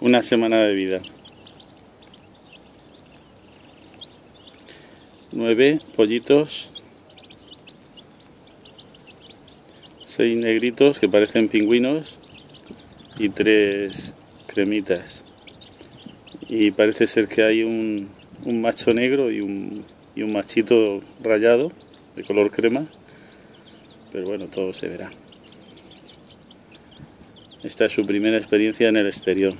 Una semana de vida. Nueve pollitos. Seis negritos que parecen pingüinos. Y tres cremitas. Y parece ser que hay un, un macho negro y un, y un machito rayado de color crema. Pero bueno, todo se verá. Esta es su primera experiencia en el exterior.